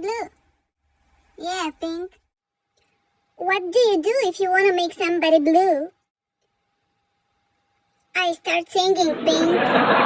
blue. Yeah, Pink. What do you do if you want to make somebody blue? I start singing, Pink.